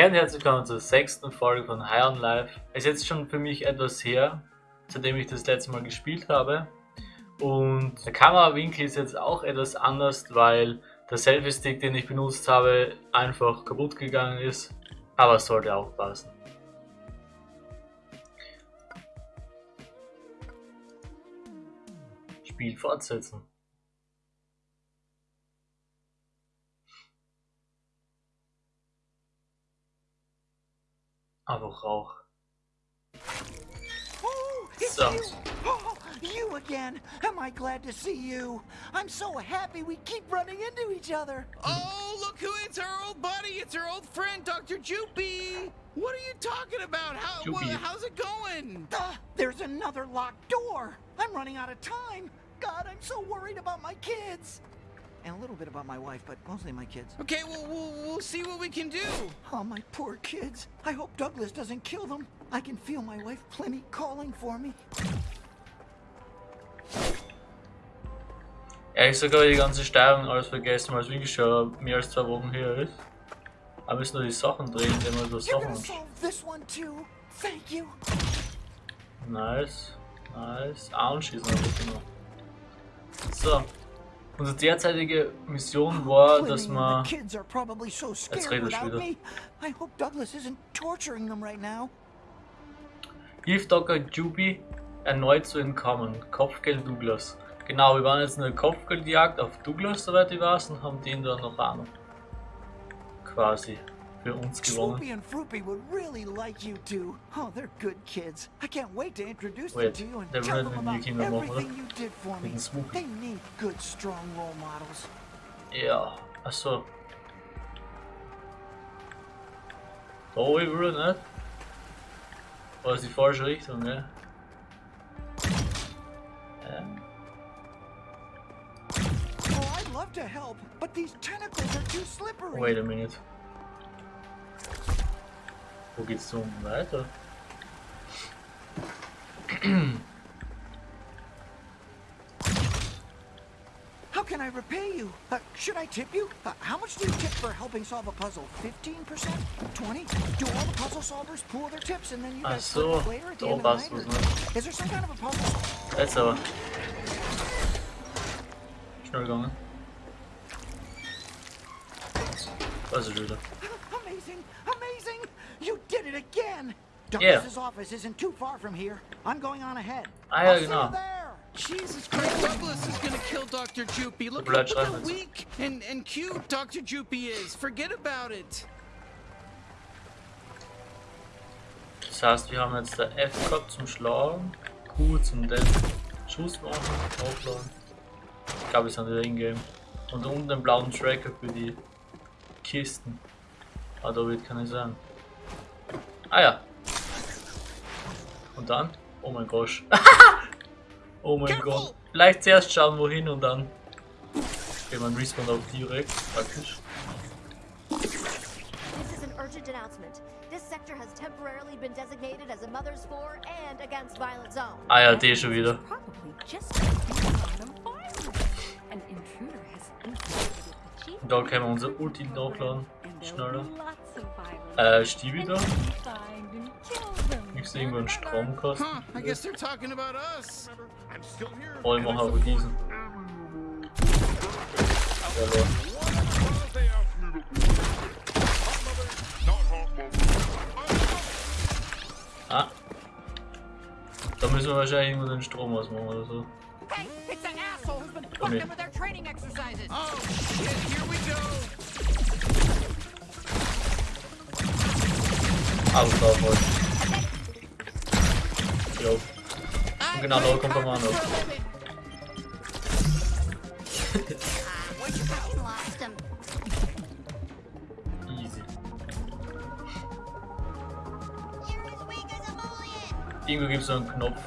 Hey und herzlich willkommen zur sechsten Folge von High on Life. Es ist jetzt schon für mich etwas her, seitdem ich das letzte Mal gespielt habe. Und der Kamerawinkel ist jetzt auch etwas anders, weil der Selfie-Stick, den ich benutzt habe, einfach kaputt gegangen ist. Aber es sollte auch passen. Spiel fortsetzen. Einfach Rauch. Oh, So. you! Oh, you again! Am I glad to see you? I'm so happy we keep running into each other. Oh, look who it's our old buddy. It's our old friend, Dr. Joopy. What are you talking about? How, wha- how's it going? Ah, there's another locked door. I'm running out of time. God, I'm so worried about my kids. And a little bit about my wife, but mostly my kids. Okay, well, we'll, we'll see what we can do. Oh, my poor kids. I hope Douglas doesn't kill them. I can feel my wife Plenty calling for me. Ehrlich sogar die ganze Steuerung alles vergessen, weil es wirklich schon mehr als zwei Wochen her ist. Aber müssen nur die Sachen drehen, indem wir das You're Sachen gonna solve this one too. Thank you. Nice, nice. Anschießen habe ich noch. So. Unsere derzeitige Mission war, dass probably so scared redest without wieder. Hilf Dr. Juby erneut zu entkommen. Kopfgeld Douglas. Genau, wir waren jetzt in der Kopfgeldjagd auf Douglas, soweit ich weiß, und haben den dann noch an. Quasi für uns gewonnen. And Froopy would really like you two. Oh, they're good kids. I can't wait to introduce Wait, them to you and tell them about everything you did for me. They need good, strong role models. Ja, achso. Da wieder nicht. War das die falsche Richtung, ne? Ähm, Oh, I'd love to help, but these tentacles are too slippery. wait a minute. Wo geht's so weiter? How can I repay you? Uh, should I tip you? Uh, how much do you tip for helping solve a puzzle? 15%? 20? Do all the puzzle solvers pool their tips and then you Ach guys split it so, later at the end of the night? was nicht. or- Is there some kind of a puzzle? Jetzt aber. Schnell gegangen. Was ist wieder? It again! Yeah. Douglas's office isn't too far from here. I'm going on ahead. Ah, ja, I'll see genau. you there. Jesus Christ, Douglas is gonna kill Dr. Joopy. Look, look how weak and, and cute Dr. Joopy is. Forget about it. Das heißt, wir haben jetzt der F gehabt zum Schlagen, Q zum den Schuss machen, aufladen. Ich glaube, wir sind wieder in-game. Und unten den blauen Tracker für die Kisten. Ah, da wird keine sein. Ah ja. Und dann? Oh mein Gott. oh mein Careful! Gott. Vielleicht zuerst schauen wohin und dann. Okay, man respawnt auch direkt, praktisch. This is an urgent announcement. This sector has temporarily been designated as a Mother's For and Against Violent Zone. Ah ja, die schon wieder. Da können wir unser Ulti nachladen. Schneller. Äh, and kill them. Ich sehe irgendwo einen Stromkasten. Huh, I guess they're talking about us. Oh, ich mache aber diesen. Ja, Ah. Da müssen wir wahrscheinlich irgendwo den Strom ausmachen oder so. Hey, it's that asshole who's been fucking with their training exercises. Oh, shit, here we go. Voll. Jo. Und genau da kommt der Mann him. Easy. Irgendwo gibt es so einen Knopf,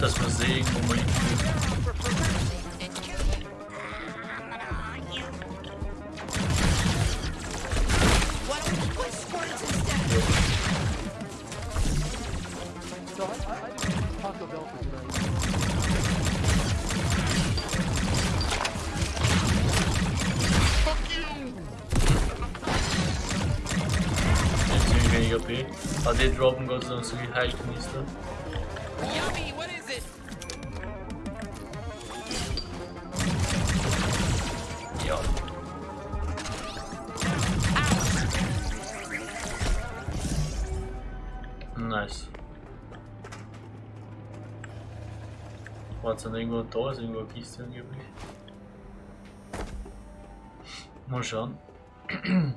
dass wir sehen, wo wir hin Bilmiyorum yapayım. Hadi drop'un gazını suyu her gün istedim. Warte, dann irgendwo da ist irgendwo eine Kiste angeblich. Mal schauen.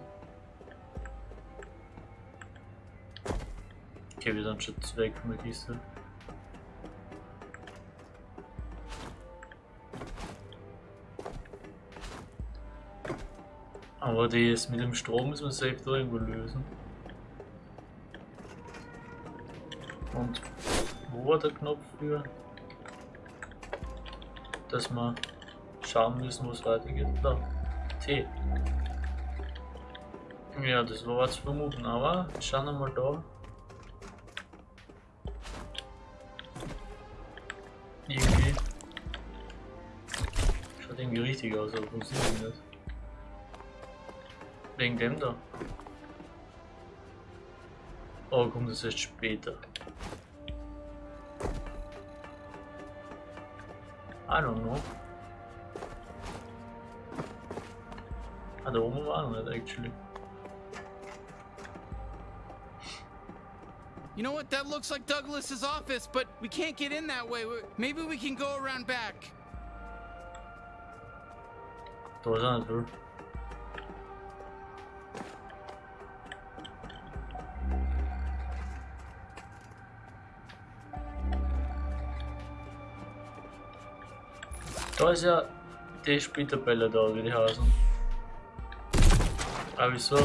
Okay, wir sind schon weg von der Kiste. Aber das mit dem Strom müssen wir safe da irgendwo lösen. Und wo war der Knopf für? Dass wir schauen müssen, wo es weitergeht. Da. T. Ja, das war was vermuten, aber schauen wir mal da. Irgendwie. Schaut irgendwie richtig aus, aber funktioniert nicht. Wegen dem da. Oh, kommt das erst später. I don't know. War noch nicht, actually. You know what? That looks like Douglas's office, but we can't get in that way. Maybe we can go around back. Da ist Da ist ja die Spieltabelle da, wie die heißen. Aber wieso? So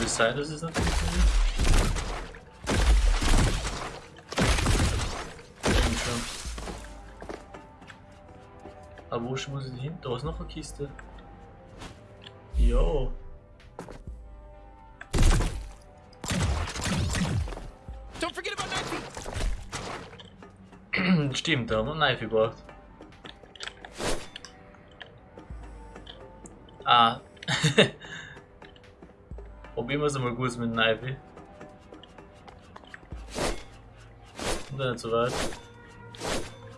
die sein, dass es nicht funktioniert? Aber wo muss ich hin? Da ist noch eine Kiste. Jo. Stimmt, da haben wir einen Knife gebraucht. Ah. Probieren wir es einmal gut mit dem Knife. Und dann nicht so weit.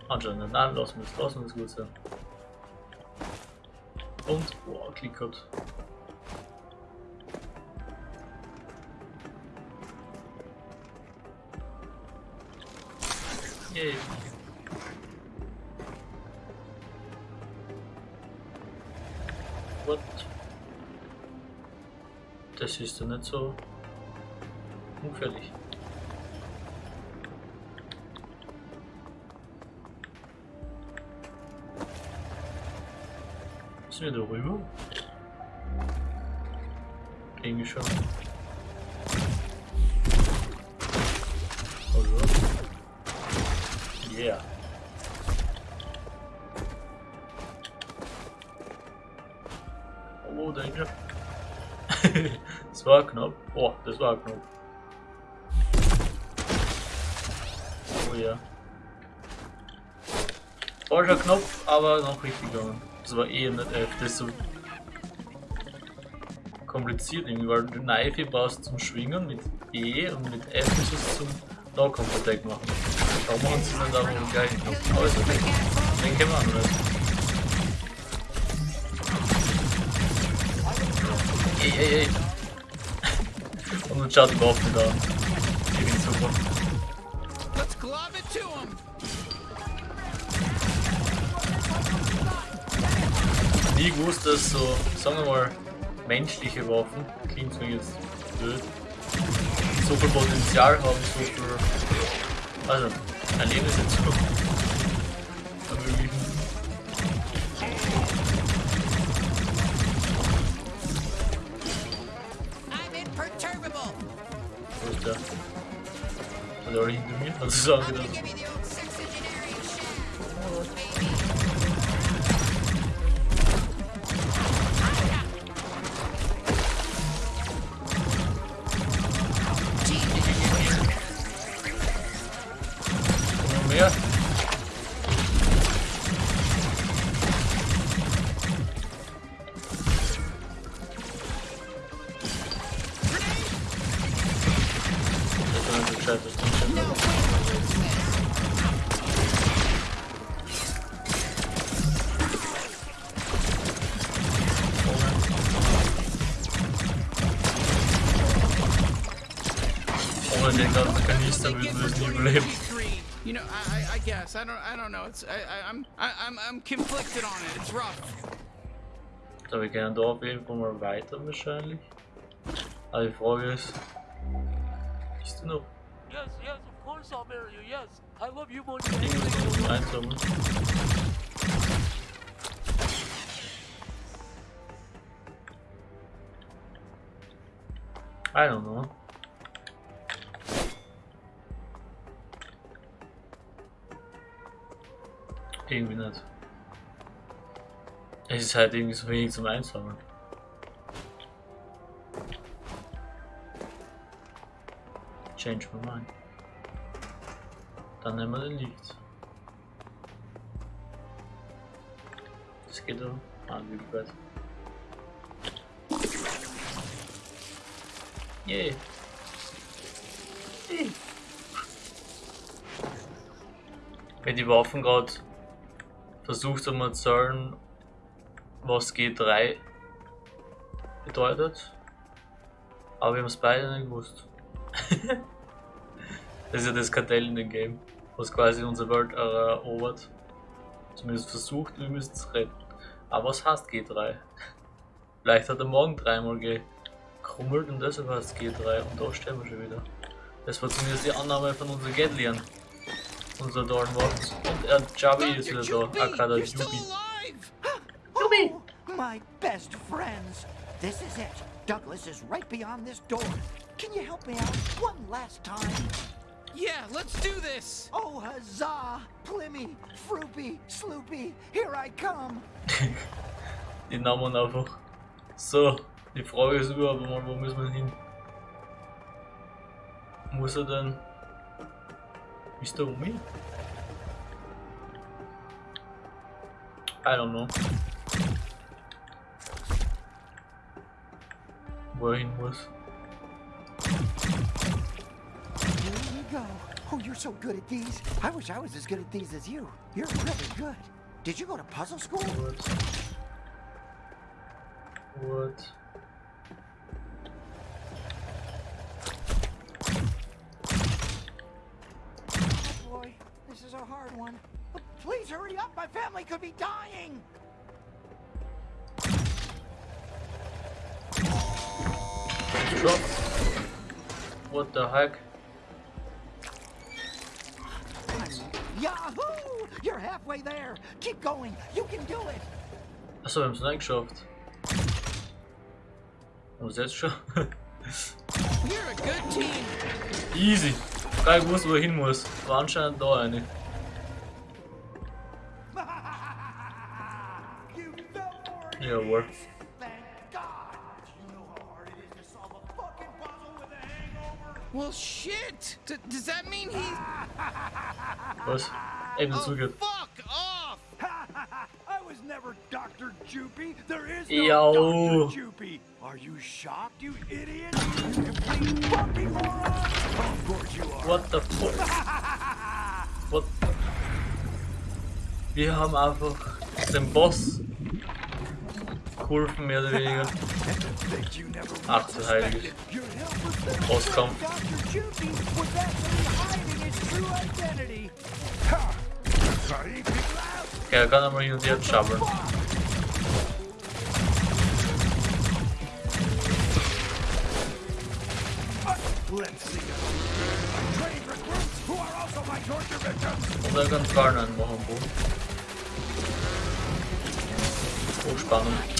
Anscheinend. Nein, lassen wir es, lassen wir es gut sein. Und, boah, Klick. Yay. Ist doch nicht so ungefährlich. Sind wir da rüber? Irgendwie schon. Oder? Yeah. Oh, danke. das war knapp. Oh, das war knapp. Oh ja. Falscher Knopf, aber noch richtig gegangen. Das war eh nicht F, das ist so kompliziert irgendwie, weil du Knife brauchst zum Schwingen mit E und mit F ist es zum Nahkampf Attack machen. Warum machen sie dann da mit dem gleichen Knopf? Aber ist okay. Den kennen wir anders. Ey, ey, ey. Und dann schaut die Waffe da. Super. It to him! Nie gewusst, dass so, sagen wir mal, menschliche Waffen, klingt zwar jetzt blöd, so viel Potenzial haben, so viel, also, ein Leben I'm so good. Guess I don't, I don't know. It's, I, I, I'm, I, I'm, I'm conflicted on it. It's rough. So, we gehen da auf jeden Fall mal weiter wahrscheinlich. Aber die Frage ist, bist du noch Yes, yes, of course I'll marry you. Yes, I love you more than irgendwas anything. zum Einsammeln? I don't know. Irgendwie nicht. Es ist halt irgendwie so wenig zum Einsammeln. Change my mind. Dann nehmen wir den Licht. Das geht doch. Ah, wie. Yay. Yay. Wenn die Waffen gerade versucht zu sagen, was G3 bedeutet. Aber wir haben es beide nicht gewusst. das ist ja das Kartell in dem Game, was quasi unsere Welt erobert. Zumindest versucht, wir müssen es retten. Aber was heißt G3? Vielleicht hat er morgen dreimal gekrummelt und deshalb heißt es G3 und da stehen wir schon wieder. Das war zumindest die Annahme von unseren Gatlian. Unser Dornwort. Und er Javi ist wieder Dr. da. Aka der you're still Yubi. alive. Oh, my best friends. This is it. Douglas is right beyond this door. Can you help me out one last time? Yeah, let's do this. Oh, huzzah! Plimmy, Froopy, Sloopy, here I come. Die Namen einfach. So, die Frage ist überhaupt mal, wo müssen wir hin? Muss er denn. Der um mich? I don't know. Er hin muss. Here you go. Oh, you're so good at these. I wish I was as good at these as you. You're really good. Did you go to puzzle school? What? What? Please hurry up. My family could be dying. What the heck? Yahoo! You're halfway there. Keep going. You can do it. Achso, wir haben es nicht geschafft. Haben wir es jetzt schon? You're a good team. Easy. Gar gewusst, wo er hin muss. War anscheinend da eine. A hangover. Well, shit. D- does that mean he's? Was? Eben Oh, zugeht. fuck off. I was never Dr. Joopy. There is no Yo. Dr. Joopy. Are you shocked, you idiot? You complete fucking moron. Of course you are. What the fuck? What? Wir haben einfach den Boss geholfen, mehr oder weniger. Ach du people out. Okay, er kann einmal hin und her schabbeln. Und er kann Fallen einmachen, wo. Oh,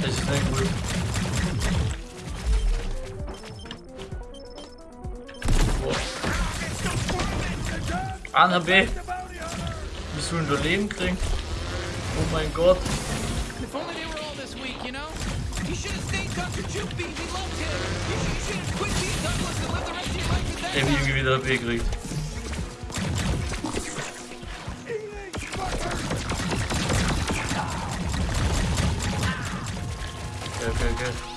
Das ist nicht gut. Wow. Anna B. Wir sollen da Leben kriegen. Oh mein Gott. If only they were all Okay, go.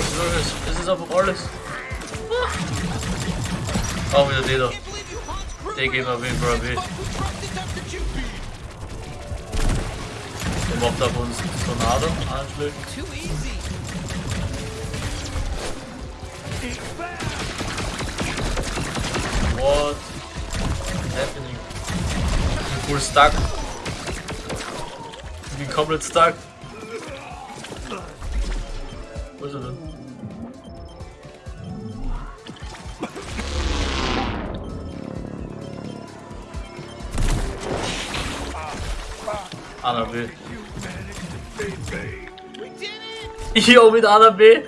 This is a This is up Orlis. Oh, we did it. They gave up in for a bit. Der macht auf uns Tornado anschlägt. What is happening? We're stuck. We're komplett stuck. Anna B. Auch mit Anna B.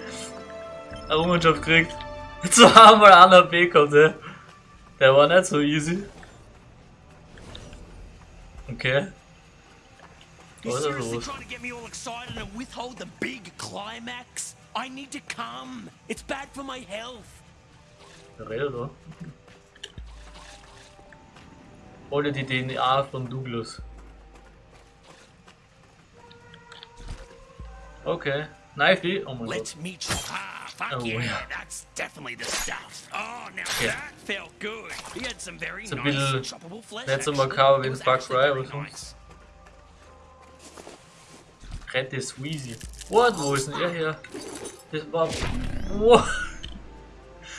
Errungenschaft kriegt. Zweimal Anna B kommt, ey. Der war nicht so easy. Okay. Was ist los? trying to get me all excited and withhold the big climax? I need to come. It's bad for my health. Redet da? Hol dir die DNA von Douglas. Okay. Knifey. Oh my. Let's meet you. Ah, fuck Oh, yeah, yeah. that's definitely the stuff. Oh, now that felt good. He had some very It's a nice bisschen choppable flesh. nicht so actually. makaber wie It in Far Cry very oder so. nice. Rette Sweezy. What? Wo ist denn er her? Das war. What?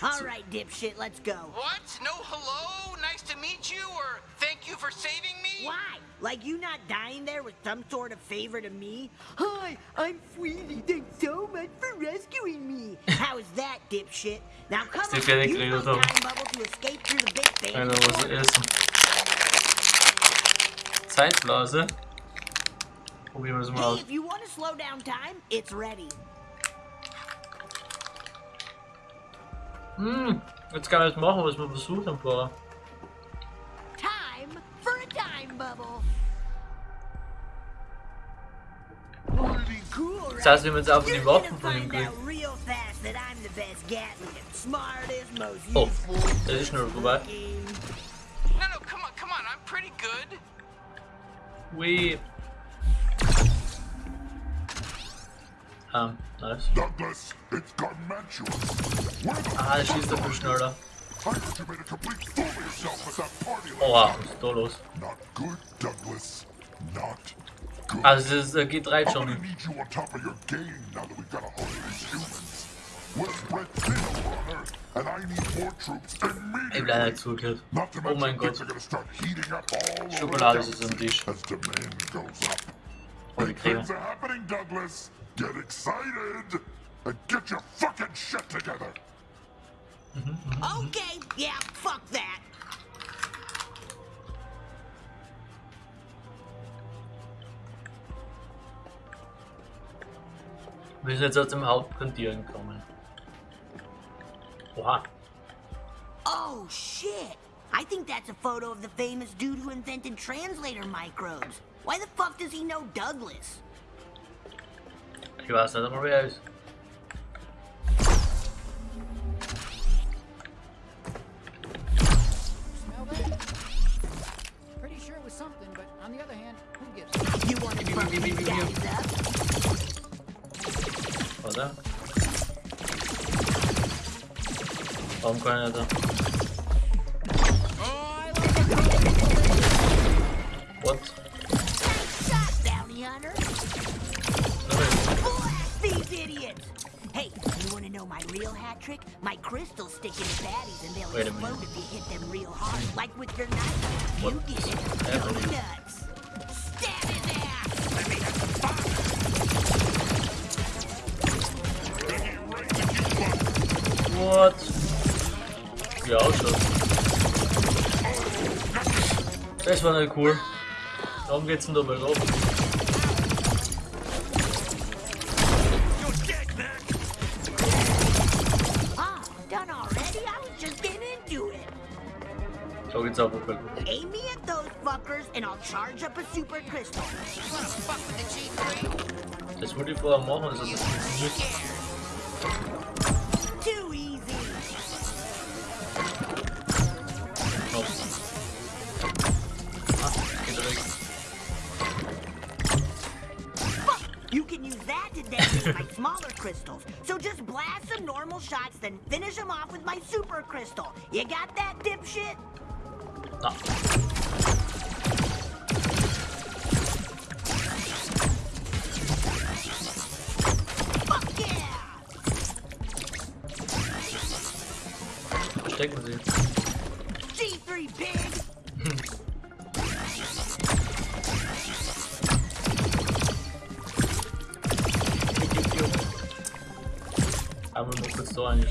All right, dipshit, let's go. What? No hello? Nice to meet you? Or thank you for saving me? Why? Like you not dying there with some sort of favor to me? Hi, I'm Sweetie. Thanks so much for rescuing me. How is that, dipshit? Now come on, Yannick use redet my time bubble to escape through the big thing. Einer was essen. Zeitblase. Probieren wir es mal Hey, if you want to slow down time, it's ready. Hm, jetzt kann ich das machen, was wir versucht haben vorher. Time for a time bubble. Das heißt, wir haben jetzt einfach You're die Waffen von ihm find gekriegt. out real fast that I'm the best Gatling, smartest, most Oh, useful. das ist schnell vorbei. No, no, come on, come on. I'm pretty good. Wee. Ähm, nice. Douglas, it's gargantuous. Ah, schießt der viel schneller. Oh wow, so los. Also es äh, geht rein schon. Ich bleibe halt zugehört. Oh mein Gott. Schokolade ist am Tisch. Oh, die Creme. Get excited and get your fucking shit together. Okay, yeah, fuck that. Wir sind jetzt aus dem Hauptquartier gekommen. Oha. Oh shit! I think that's a photo of the famous dude who invented translator microbes. Why the fuck does he know Douglas? Ich weiß nicht einmal, wer er ist. Idiots! Hey, you want to know my real hat trick? My crystals stick in and they'll you hit them real hard, like with your knife. You What get it. Das war nicht cool. Darum geht's denn da mal rauf. So geht's auch okay. Aim me at those fuckers and I'll charge up a super crystal. Das würde ich vorher machen, das hat nicht. Crystals. So just blast some normal shots, then finish them off with my super crystal. You got that, dipshit? Fuck yeah! Verstecken sie. G3 pig! Tam je mohl solně.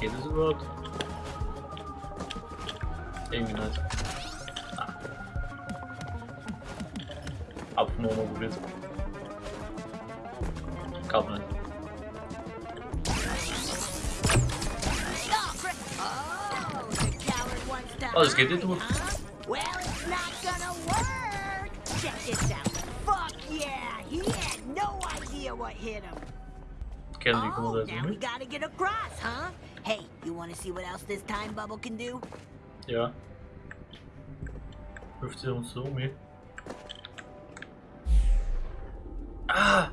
Kiedy zwrot? Eliminać. A pnął mu gryz. Kawne. Oh, let's get into it. Die kommen Oh, now we gotta get across, huh? Hey, you wanna see what else this time bubble can do? Ja. Wirft sie uns so eh? Ah!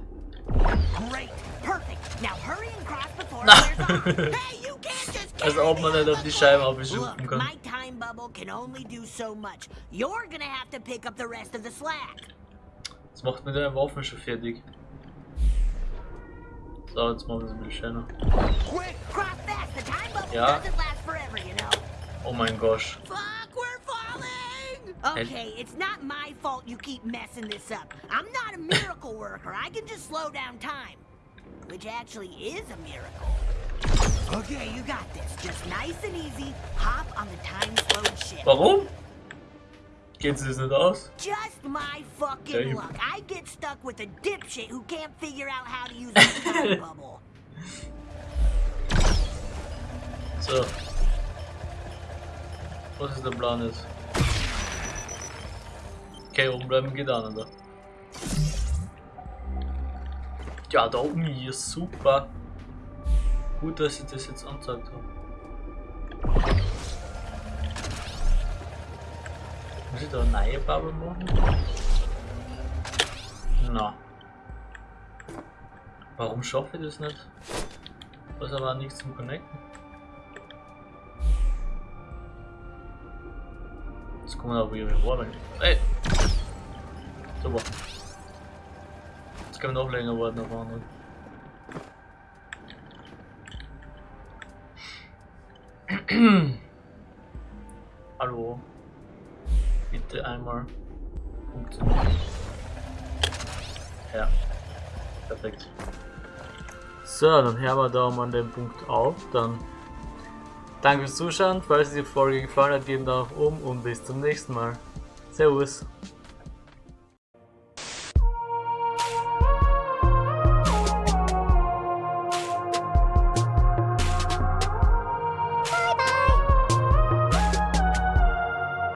Great, perfect. Now hurry and cross before it. Hey, you can't just Als carry ob man nicht auf die the Scheibe abschupfen Look, kann. my time bubble can only do so much. You're gonna have to pick up the rest of the slack. Das macht mit der Waffen schon fertig. So, jetzt machen wir es ein bisschen schöner. Quick, cross fast. The time bubble Ja. doesn't last forever, you know. Oh mein Gosh. Fuck, we're falling! Okay, it's not my fault you keep messing this up. I'm not a miracle worker. I can just slow down time. Which actually is a miracle. Okay, you got this. Just nice and easy. Hop on the time slowed ship. Warum? Geht sie das nicht aus? Just my fucking luck. I get stuck with a dipshit who can't figure out how to use a time bubble. So. Was ist der Plan jetzt? Okay, oben bleiben geht auch nicht. Ja, da oben hier, super. Gut, dass ich das jetzt angezeigt habe. Muss ich da eine neue Bubble machen? Na. Warum schaffe ich das nicht? Ist aber nichts zum Connecten. Jetzt kommen wir aber wieder warten. Ey! Super. Jetzt können wir noch länger warten auf anderen. Hallo. Bitte einmal funktionieren. Ja. Perfekt. So, dann hören wir da mal an dem Punkt auf. Dann danke fürs Zuschauen. Falls dir die Folge gefallen hat, gebt einen Daumen nach oben und bis zum nächsten Mal. Servus.